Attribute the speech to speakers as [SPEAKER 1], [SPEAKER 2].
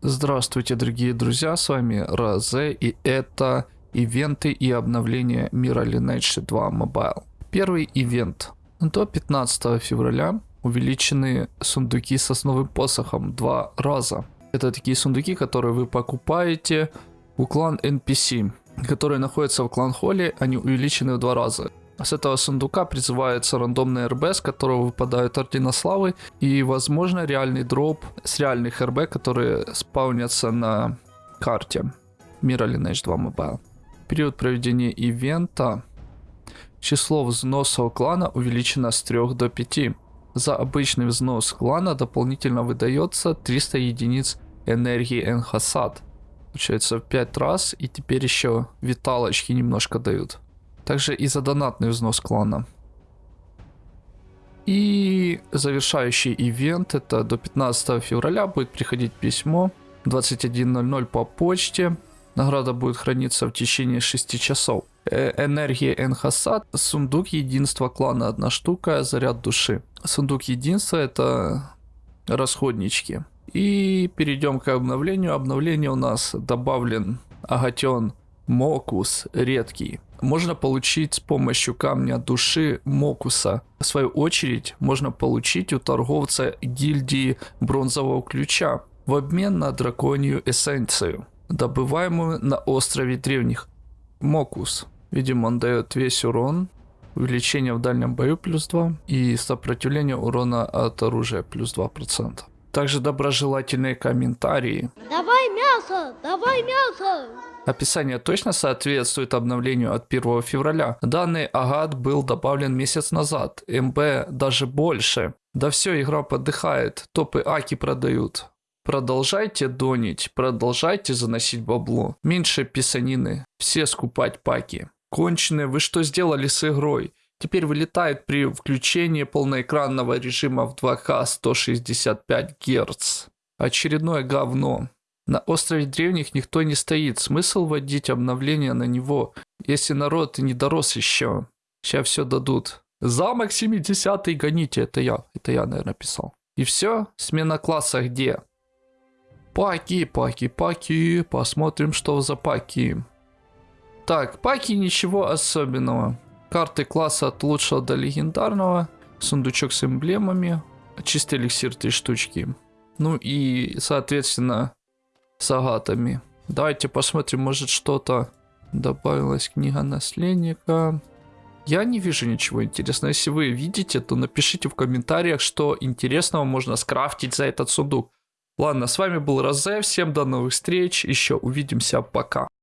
[SPEAKER 1] Здравствуйте, дорогие друзья, с вами Розе, и это ивенты и обновления мира Lineage 2 Mobile. Первый ивент. До 15 февраля увеличены сундуки с основным посохом два раза. Это такие сундуки, которые вы покупаете у клан NPC, которые находятся в клан Холли, они увеличены в два раза. С этого сундука призывается рандомный РБ, с которого выпадают ордена славы и, возможно, реальный дроп с реальных РБ, которые спаунятся на карте мира Lineage 2 Mobile. Период проведения ивента. Число взносов клана увеличено с 3 до 5. За обычный взнос клана дополнительно выдается 300 единиц энергии Энхасад. Получается в 5 раз и теперь еще виталочки немножко дают. Также и за донатный взнос клана. И завершающий ивент, это до 15 февраля будет приходить письмо 21.00 по почте. Награда будет храниться в течение 6 часов. Э энергия Энхасад, сундук единства клана одна штука, заряд души. Сундук единства это расходнички. И перейдем к обновлению. Обновление у нас добавлен агатен Мокус редкий можно получить с помощью камня души Мокуса. В свою очередь, можно получить у торговца гильдии бронзового ключа в обмен на драконью эссенцию, добываемую на острове древних. Мокус. Видимо, он дает весь урон, увеличение в дальнем бою плюс 2 и сопротивление урона от оружия плюс 2%. Также доброжелательные комментарии.
[SPEAKER 2] Давай мясо, давай мясо.
[SPEAKER 1] Описание точно соответствует обновлению от 1 февраля. Данный агат был добавлен месяц назад, МБ даже больше. Да все, игра подыхает, топы Аки продают. Продолжайте донить, продолжайте заносить бабло. Меньше писанины, все скупать паки. Конченые, вы что сделали с игрой? Теперь вылетает при включении полноэкранного режима в 2К 165 Гц. Очередное говно. На острове древних никто не стоит. Смысл вводить обновление на него, если народ не дорос еще. Сейчас все дадут. Замок 70 гоните. Это я. Это я, наверное, писал. И все. Смена класса где? Паки, паки, паки. Посмотрим, что за паки. Так, паки ничего особенного. Карты класса от лучшего до легендарного. Сундучок с эмблемами. Чистый эликсир 3 штучки. Ну и, соответственно, с агатами. Давайте посмотрим, может что-то добавилась книга наследника. Я не вижу ничего интересного. Если вы видите, то напишите в комментариях, что интересного можно скрафтить за этот сундук. Ладно, с вами был Розе, всем до новых встреч, еще увидимся, пока.